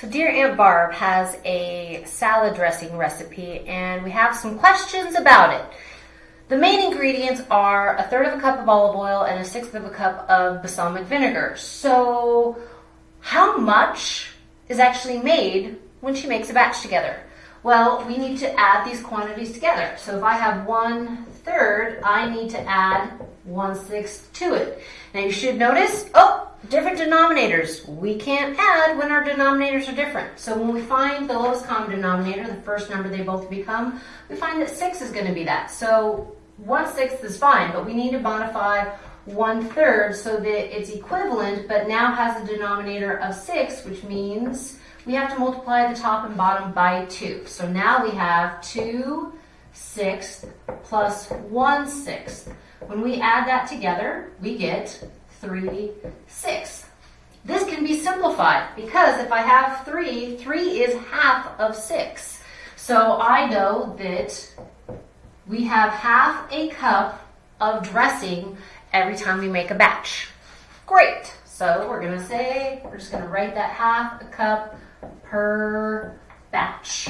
So dear Aunt Barb has a salad dressing recipe and we have some questions about it. The main ingredients are a third of a cup of olive oil and a sixth of a cup of balsamic vinegar. So how much is actually made when she makes a batch together? Well, we need to add these quantities together. So if I have one third, I need to add one sixth to it. Now you should notice, oh, different denominators. We can't add when our denominators are different. So when we find the lowest common denominator, the first number they both become, we find that six is going to be that. So one sixth is fine, but we need to modify one third so that it's equivalent, but now has a denominator of six, which means we have to multiply the top and bottom by 2. So now we have 2 sixths plus 1 sixth. When we add that together, we get 3 sixths. This can be simplified because if I have 3, 3 is half of 6. So I know that we have half a cup of dressing every time we make a batch. Great. So we're going to say, we're just going to write that half a cup per batch.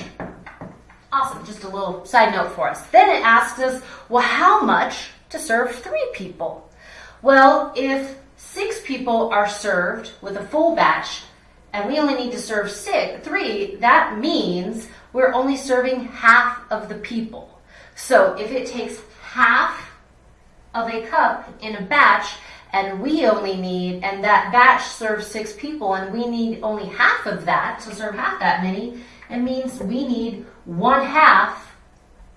Awesome, just a little side note for us. Then it asks us, well, how much to serve three people? Well, if six people are served with a full batch and we only need to serve six, three, that means we're only serving half of the people. So if it takes half of a cup in a batch and we only need, and that batch serves six people, and we need only half of that to serve half that many, it means we need one half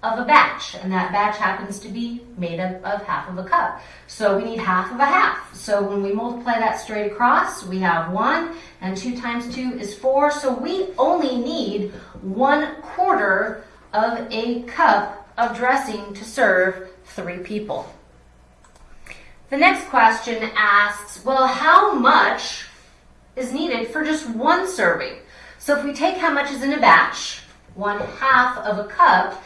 of a batch, and that batch happens to be made up of half of a cup. So we need half of a half. So when we multiply that straight across, we have one, and two times two is four, so we only need one quarter of a cup of dressing to serve three people. The next question asks, well, how much is needed for just one serving? So if we take how much is in a batch, one half of a cup,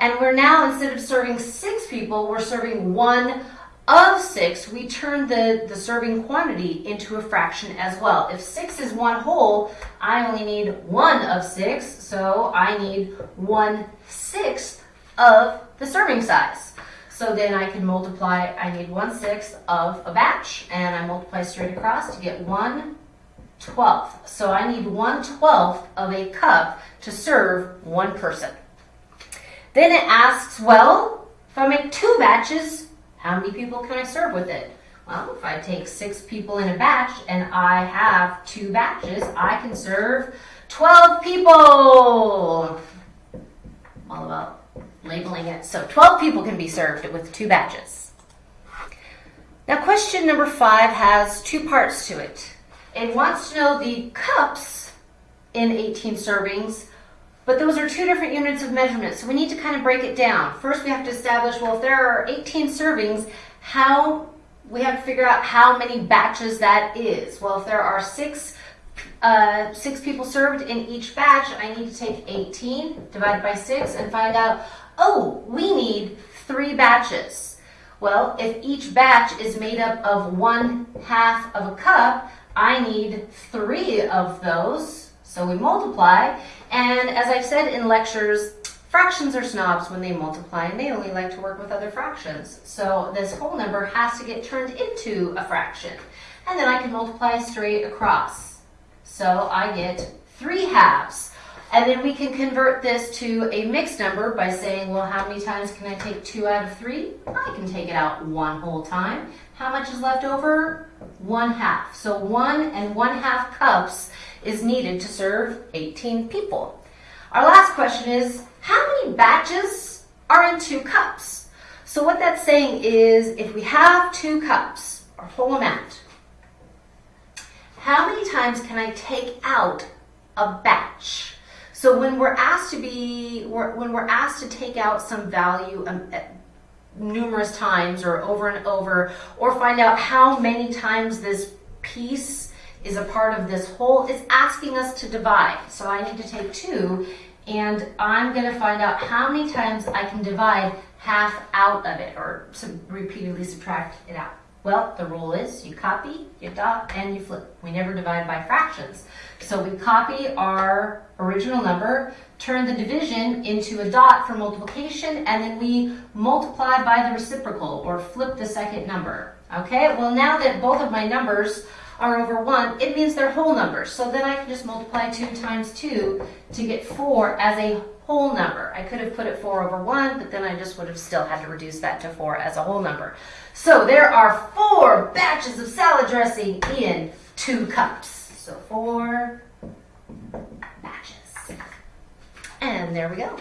and we're now, instead of serving six people, we're serving one of six, we turn the, the serving quantity into a fraction as well. If six is one whole, I only need one of six, so I need one sixth of the serving size. So then I can multiply, I need one sixth of a batch, and I multiply straight across to get one twelfth. So I need one twelfth of a cup to serve one person. Then it asks, well, if I make two batches, how many people can I serve with it? Well, if I take six people in a batch and I have two batches, I can serve 12 people. All about labeling it. So 12 people can be served with two batches. Now question number five has two parts to it. It wants to know the cups in 18 servings, but those are two different units of measurement, so we need to kind of break it down. First we have to establish, well, if there are 18 servings, how, we have to figure out how many batches that is. Well, if there are six uh, six people served in each batch, I need to take 18 divided by 6 and find out, oh, we need three batches. Well, if each batch is made up of one half of a cup, I need three of those. So we multiply. And as I've said in lectures, fractions are snobs when they multiply and they only like to work with other fractions. So this whole number has to get turned into a fraction. And then I can multiply straight across. So I get three halves. And then we can convert this to a mixed number by saying, well, how many times can I take 2 out of 3? I can take it out one whole time. How much is left over? One half. So 1 and 1 half cups is needed to serve 18 people. Our last question is, how many batches are in 2 cups? So what that's saying is, if we have 2 cups, our whole amount, how many times can I take out a batch? So when we're asked to be, when we're asked to take out some value um, numerous times or over and over, or find out how many times this piece is a part of this whole, it's asking us to divide. So I need to take two, and I'm going to find out how many times I can divide half out of it, or repeatedly subtract it out. Well, the rule is you copy, you dot, and you flip. We never divide by fractions. So we copy our original number, turn the division into a dot for multiplication, and then we multiply by the reciprocal or flip the second number. Okay, well now that both of my numbers are over 1, it means they're whole numbers. So then I can just multiply 2 times 2 to get 4 as a whole number. I could have put it 4 over 1, but then I just would have still had to reduce that to 4 as a whole number. So there are four batches of salad dressing in two cups. So four batches. And there we go.